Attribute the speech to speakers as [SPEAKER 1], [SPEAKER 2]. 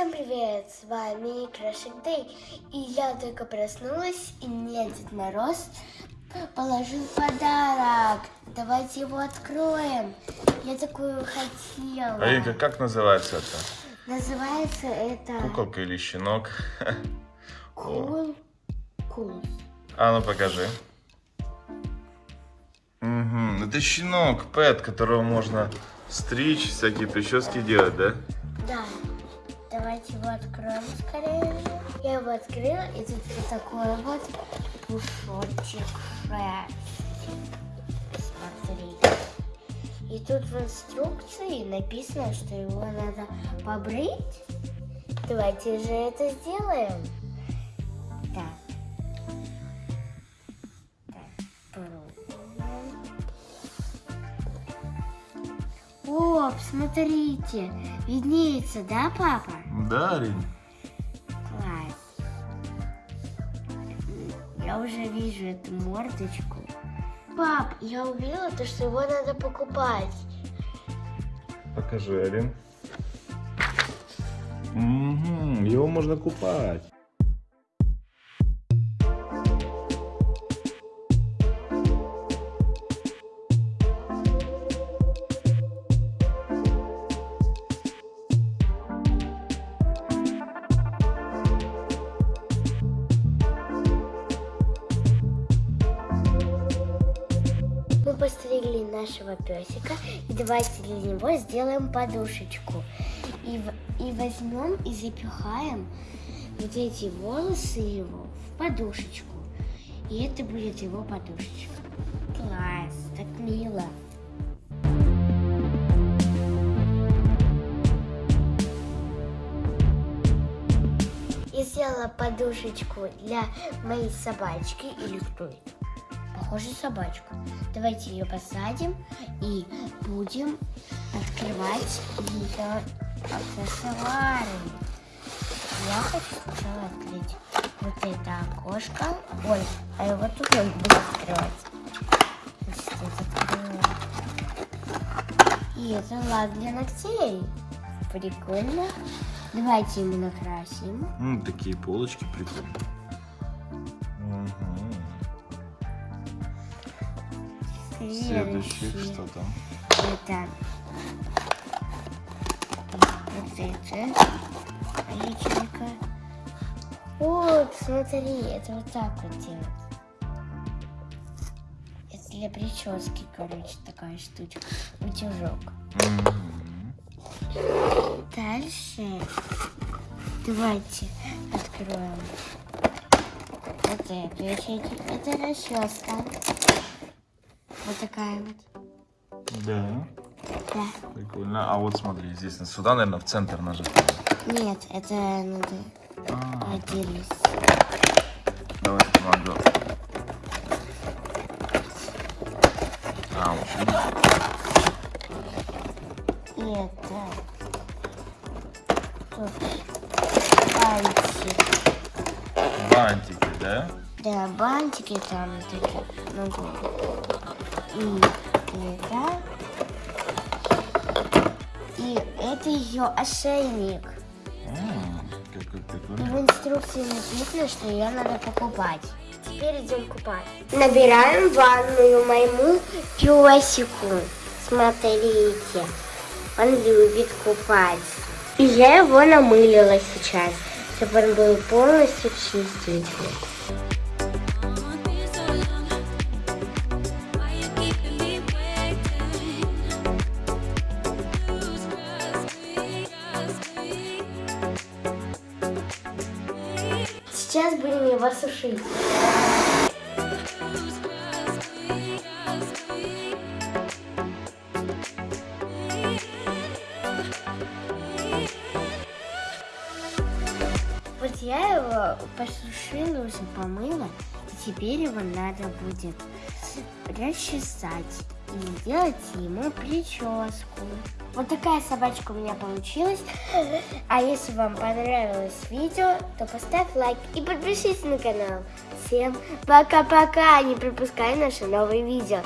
[SPEAKER 1] Всем привет, с вами Крашик Дэй. И я только проснулась, и мне Дед Мороз положил подарок. Давайте его откроем. Я такую хотела.
[SPEAKER 2] Аринка, как называется это?
[SPEAKER 1] Называется это...
[SPEAKER 2] Куколка или щенок?
[SPEAKER 1] Кул. Кул.
[SPEAKER 2] А ну покажи. Угу. Это щенок, pet, которого можно стричь, всякие прически делать, да?
[SPEAKER 1] Да. Давайте его откроем скорее. Я его открыла, и тут вот такой вот пушочек Смотрите. И тут в инструкции написано, что его надо побрить. Давайте же это сделаем. Так. Так, О, смотрите, виднеется, да, папа?
[SPEAKER 2] Да, Арин.
[SPEAKER 1] Класс. Я уже вижу эту мордочку. Пап, я увидела то, что его надо покупать.
[SPEAKER 2] Покажи, Арин. Угу, его можно купать.
[SPEAKER 1] Постригли нашего песика, и давайте для него сделаем подушечку. И, и возьмем и запихаем вот эти волосы его в подушечку. И это будет его подушечка. Класс, так мило. Я сделала подушечку для моей собачки или кто это? Похоже, собачка. Давайте ее посадим и будем открывать ее аксессуары. Я хочу сначала открыть вот это окошко. Ой, а его тут он будет открывать. И это лак для ногтей. Прикольно. Давайте ему накрасим.
[SPEAKER 2] М, такие полочки прикольные. Следующий, что там?
[SPEAKER 1] Это вот это личинка. Вот, смотри, это вот так вот делать. Это для прически, короче, такая штучка. Утюжок. Дальше давайте откроем вот ячейку. Это расческа. Вот такая вот.
[SPEAKER 2] Да,
[SPEAKER 1] Да.
[SPEAKER 2] прикольно. А вот смотри, здесь сюда, наверное, в центр нажать.
[SPEAKER 1] Нет, это надо
[SPEAKER 2] А,
[SPEAKER 1] отдельно.
[SPEAKER 2] давай помогу. А, вот?
[SPEAKER 1] И это тут бантик.
[SPEAKER 2] Бантики, да?
[SPEAKER 1] Да, бантики там такие. Ну, и это. И это ее ошейник.
[SPEAKER 2] Какой
[SPEAKER 1] И в инструкции написано, что ее надо покупать. Теперь идем купать. Набираем ванную моему песику. Смотрите, он любит купаться. И я его намылила сейчас, чтобы он был полностью чистенький. Сейчас будем его сушить. Вот я его посушила, уже помыла, и теперь его надо будет расчесать и сделать ему прическу. Вот такая собачка у меня получилась. А если вам понравилось видео, то поставь лайк и подпишись на канал. Всем пока-пока, не пропускай наши новые видео.